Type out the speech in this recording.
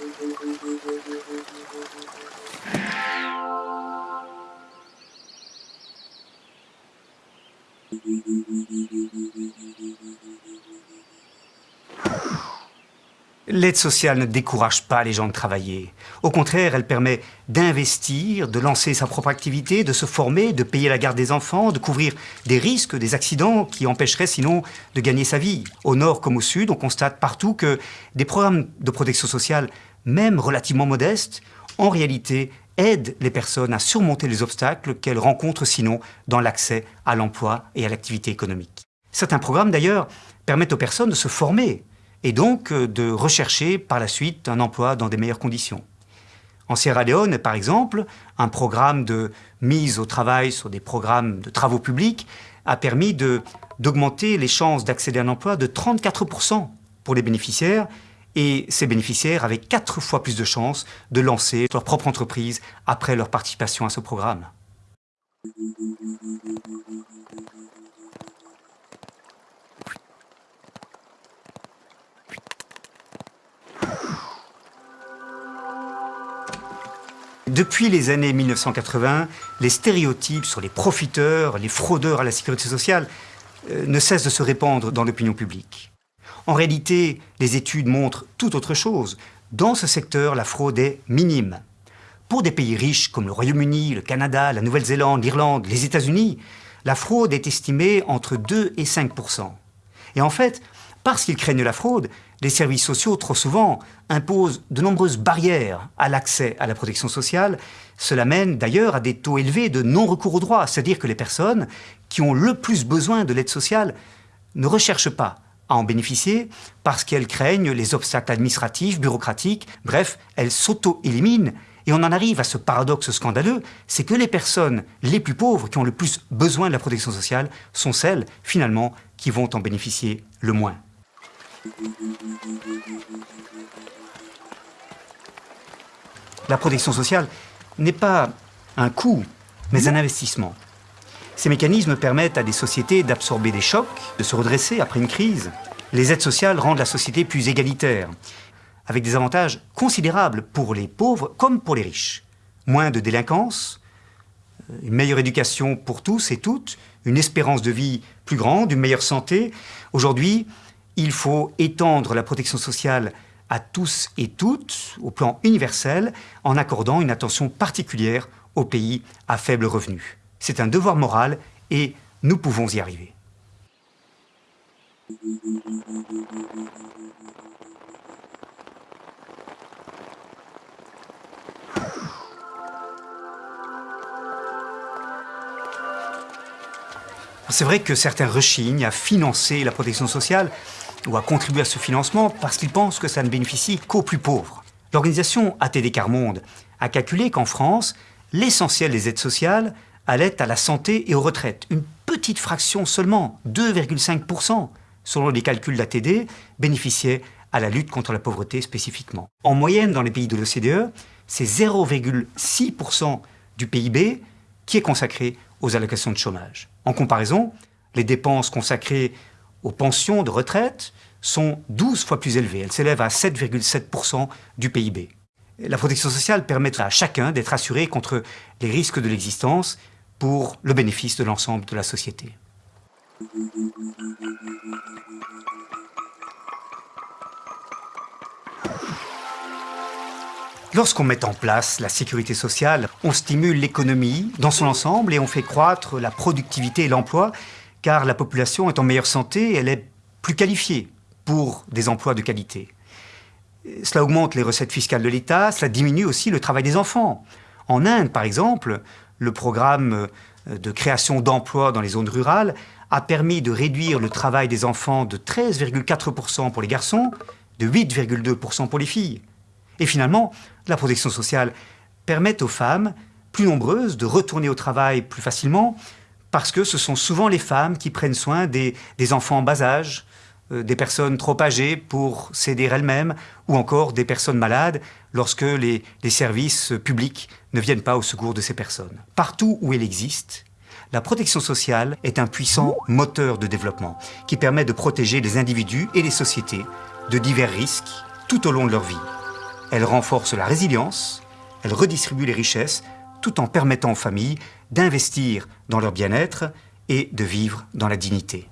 you L'aide sociale ne décourage pas les gens de travailler. Au contraire, elle permet d'investir, de lancer sa propre activité, de se former, de payer la garde des enfants, de couvrir des risques, des accidents qui empêcheraient sinon de gagner sa vie. Au nord comme au sud, on constate partout que des programmes de protection sociale, même relativement modestes, en réalité aident les personnes à surmonter les obstacles qu'elles rencontrent sinon dans l'accès à l'emploi et à l'activité économique. Certains programmes d'ailleurs permettent aux personnes de se former et donc euh, de rechercher par la suite un emploi dans des meilleures conditions. En Sierra Leone, par exemple, un programme de mise au travail sur des programmes de travaux publics a permis d'augmenter les chances d'accéder à un emploi de 34% pour les bénéficiaires et ces bénéficiaires avaient quatre fois plus de chances de lancer leur propre entreprise après leur participation à ce programme. Depuis les années 1980, les stéréotypes sur les profiteurs, les fraudeurs à la sécurité sociale euh, ne cessent de se répandre dans l'opinion publique. En réalité, les études montrent tout autre chose. Dans ce secteur, la fraude est minime. Pour des pays riches comme le Royaume-Uni, le Canada, la Nouvelle-Zélande, l'Irlande, les États-Unis, la fraude est estimée entre 2 et 5 Et en fait, parce qu'ils craignent la fraude, les services sociaux, trop souvent, imposent de nombreuses barrières à l'accès à la protection sociale. Cela mène d'ailleurs à des taux élevés de non-recours au droit, c'est-à-dire que les personnes qui ont le plus besoin de l'aide sociale ne recherchent pas à en bénéficier parce qu'elles craignent les obstacles administratifs, bureaucratiques, bref, elles s'auto-éliminent et on en arrive à ce paradoxe scandaleux, c'est que les personnes les plus pauvres qui ont le plus besoin de la protection sociale sont celles, finalement, qui vont en bénéficier le moins. La protection sociale n'est pas un coût, mais un investissement. Ces mécanismes permettent à des sociétés d'absorber des chocs, de se redresser après une crise. Les aides sociales rendent la société plus égalitaire, avec des avantages considérables pour les pauvres comme pour les riches. Moins de délinquance, une meilleure éducation pour tous et toutes, une espérance de vie plus grande, une meilleure santé. Aujourd'hui, il faut étendre la protection sociale à tous et toutes, au plan universel, en accordant une attention particulière aux pays à faible revenu. C'est un devoir moral et nous pouvons y arriver. C'est vrai que certains rechignent à financer la protection sociale à contribuer à ce financement parce qu'ils pensent que ça ne bénéficie qu'aux plus pauvres. L'organisation ATD Carmonde a calculé qu'en France, l'essentiel des aides sociales allait à la santé et aux retraites. Une petite fraction seulement, 2,5%, selon les calculs d'ATD, bénéficiait à la lutte contre la pauvreté spécifiquement. En moyenne, dans les pays de l'OCDE, c'est 0,6% du PIB qui est consacré aux allocations de chômage. En comparaison, les dépenses consacrées aux pensions de retraite sont 12 fois plus élevées. Elles s'élèvent à 7,7% du PIB. La protection sociale permettra à chacun d'être assuré contre les risques de l'existence pour le bénéfice de l'ensemble de la société. Lorsqu'on met en place la sécurité sociale, on stimule l'économie dans son ensemble et on fait croître la productivité et l'emploi car la population est en meilleure santé elle est plus qualifiée pour des emplois de qualité. Cela augmente les recettes fiscales de l'État, cela diminue aussi le travail des enfants. En Inde, par exemple, le programme de création d'emplois dans les zones rurales a permis de réduire le travail des enfants de 13,4% pour les garçons, de 8,2% pour les filles. Et finalement, la protection sociale permet aux femmes plus nombreuses de retourner au travail plus facilement, parce que ce sont souvent les femmes qui prennent soin des, enfants en bas âge, euh, des personnes trop âgées pour s'aider elles-mêmes, ou encore des personnes malades lorsque les, les services publics ne viennent pas au secours de ces personnes. Partout où elle existe, la protection sociale est un puissant moteur de développement qui permet de protéger les individus et les sociétés de divers risques tout au long de leur vie. Elle renforce la résilience, elle redistribue les richesses, tout en permettant aux familles d'investir dans leur bien-être et de vivre dans la dignité.